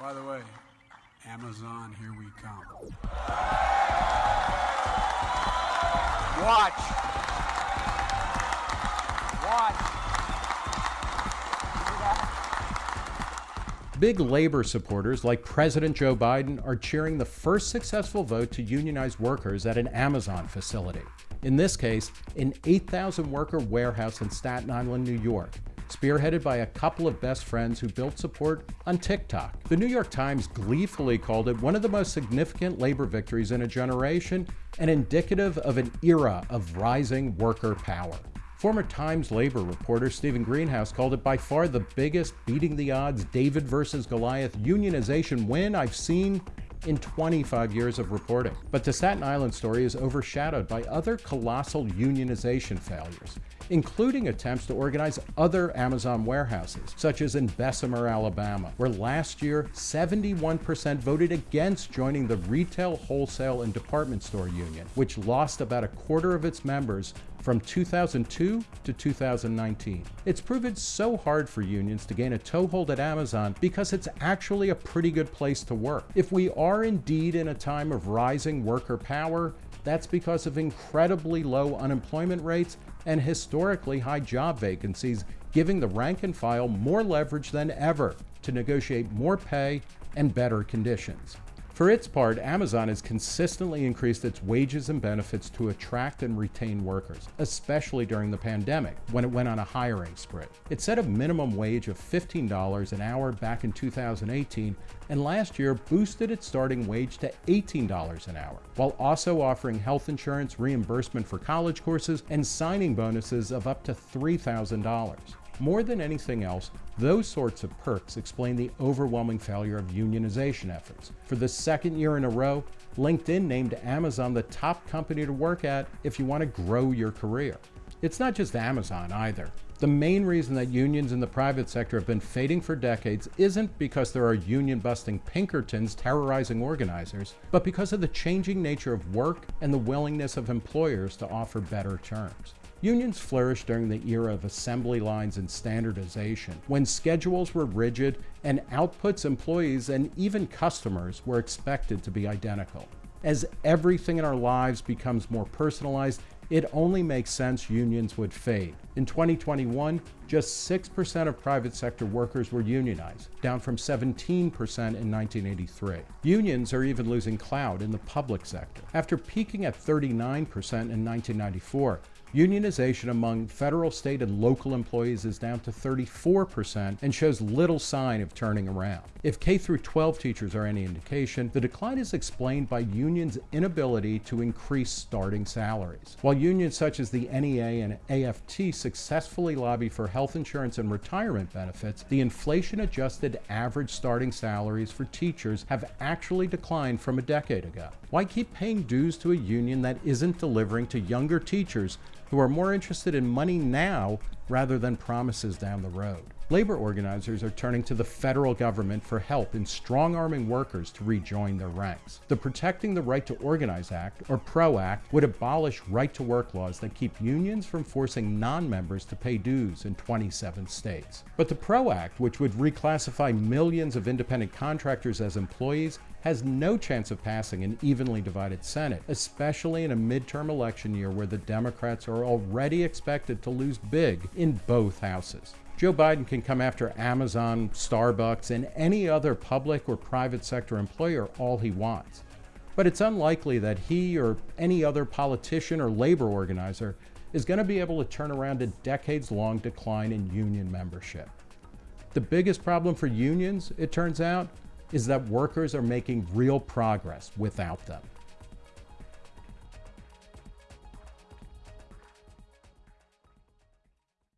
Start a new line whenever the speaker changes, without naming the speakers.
By the way, Amazon, here we come.
Watch. Watch.
Big labor supporters like President Joe Biden are cheering the first successful vote to unionize workers at an Amazon facility. In this case, an 8,000 worker warehouse in Staten Island, New York, spearheaded by a couple of best friends who built support on TikTok. The New York Times gleefully called it one of the most significant labor victories in a generation and indicative of an era of rising worker power. Former Times labor reporter Stephen Greenhouse called it by far the biggest beating the odds David versus Goliath unionization win I've seen in 25 years of reporting. But the Staten Island story is overshadowed by other colossal unionization failures, including attempts to organize other Amazon warehouses, such as in Bessemer, Alabama, where last year 71% voted against joining the Retail, Wholesale, and Department Store Union, which lost about a quarter of its members from 2002 to 2019. It's proven so hard for unions to gain a toehold at Amazon because it's actually a pretty good place to work. If we are indeed in a time of rising worker power, that's because of incredibly low unemployment rates and historically high job vacancies, giving the rank and file more leverage than ever to negotiate more pay and better conditions. For its part, Amazon has consistently increased its wages and benefits to attract and retain workers, especially during the pandemic, when it went on a hiring spree. It set a minimum wage of $15 an hour back in 2018, and last year boosted its starting wage to $18 an hour, while also offering health insurance reimbursement for college courses and signing bonuses of up to $3,000. More than anything else, those sorts of perks explain the overwhelming failure of unionization efforts. For the second year in a row, LinkedIn named Amazon the top company to work at if you want to grow your career. It's not just Amazon either. The main reason that unions in the private sector have been fading for decades isn't because there are union busting Pinkertons terrorizing organizers, but because of the changing nature of work and the willingness of employers to offer better terms. Unions flourished during the era of assembly lines and standardization, when schedules were rigid and outputs employees and even customers were expected to be identical. As everything in our lives becomes more personalized, it only makes sense unions would fade. In 2021, just 6% of private sector workers were unionized, down from 17% in 1983. Unions are even losing clout in the public sector. After peaking at 39% in 1994, Unionization among federal, state, and local employees is down to 34% and shows little sign of turning around. If K 12 teachers are any indication, the decline is explained by unions' inability to increase starting salaries. While unions such as the NEA and AFT successfully lobby for health insurance and retirement benefits, the inflation adjusted average starting salaries for teachers have actually declined from a decade ago. Why keep paying dues to a union that isn't delivering to younger teachers who are more interested in money now rather than promises down the road. Labor organizers are turning to the federal government for help in strong arming workers to rejoin their ranks. The Protecting the Right to Organize Act, or PRO Act, would abolish right to work laws that keep unions from forcing non members to pay dues in 27 states. But the PRO Act, which would reclassify millions of independent contractors as employees, has no chance of passing an evenly divided Senate, especially in a midterm election year where the Democrats are already expected to lose big in both houses. Joe Biden can come after Amazon, Starbucks, and any other public or private sector employer all he wants. But it's unlikely that he or any other politician or labor organizer is going to be able to turn around a decades long decline in union membership. The biggest problem for unions, it turns out, is that workers are making real progress without them.